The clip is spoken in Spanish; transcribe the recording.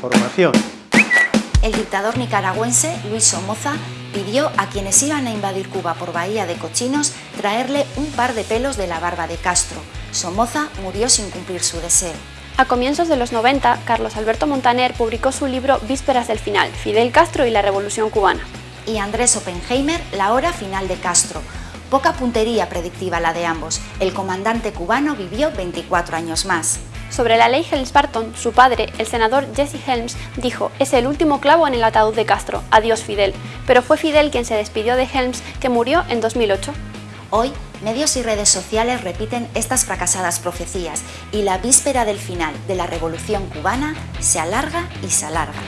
Información. El dictador nicaragüense Luis Somoza pidió a quienes iban a invadir Cuba por Bahía de Cochinos traerle un par de pelos de la barba de Castro. Somoza murió sin cumplir su deseo. A comienzos de los 90, Carlos Alberto Montaner publicó su libro Vísperas del Final, Fidel Castro y la Revolución Cubana. Y Andrés Oppenheimer, La hora final de Castro. Poca puntería predictiva la de ambos. El comandante cubano vivió 24 años más. Sobre la ley Helms-Barton, su padre, el senador Jesse Helms, dijo «Es el último clavo en el ataúd de Castro, adiós Fidel», pero fue Fidel quien se despidió de Helms, que murió en 2008. Hoy, medios y redes sociales repiten estas fracasadas profecías y la víspera del final de la Revolución Cubana se alarga y se alarga.